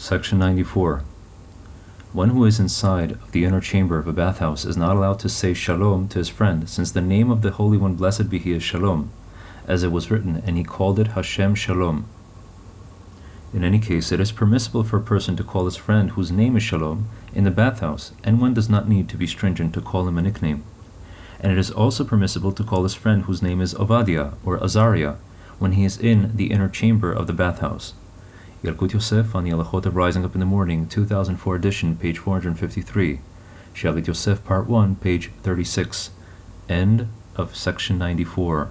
Section 94. One who is inside of the inner chamber of a bathhouse is not allowed to say shalom to his friend, since the name of the Holy One, blessed be He, is shalom, as it was written, and he called it Hashem Shalom. In any case, it is permissible for a person to call his friend whose name is Shalom in the bathhouse, and one does not need to be stringent to call him a nickname. And it is also permissible to call his friend whose name is Ovadia or Azariah when he is in the inner chamber of the bathhouse. Yalkut Yosef on the Halachot of Rising Up in the Morning, 2004 edition, page 453. Shalit Yosef, part 1, page 36. End of section 94.